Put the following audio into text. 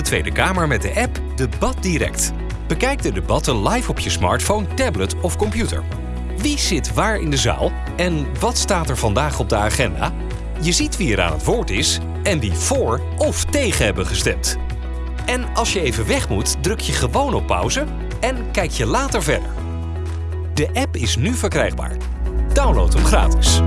de Tweede Kamer met de app Debat Direct. Bekijk de debatten live op je smartphone, tablet of computer. Wie zit waar in de zaal en wat staat er vandaag op de agenda? Je ziet wie er aan het woord is en wie voor of tegen hebben gestemd. En als je even weg moet, druk je gewoon op pauze en kijk je later verder. De app is nu verkrijgbaar. Download hem gratis.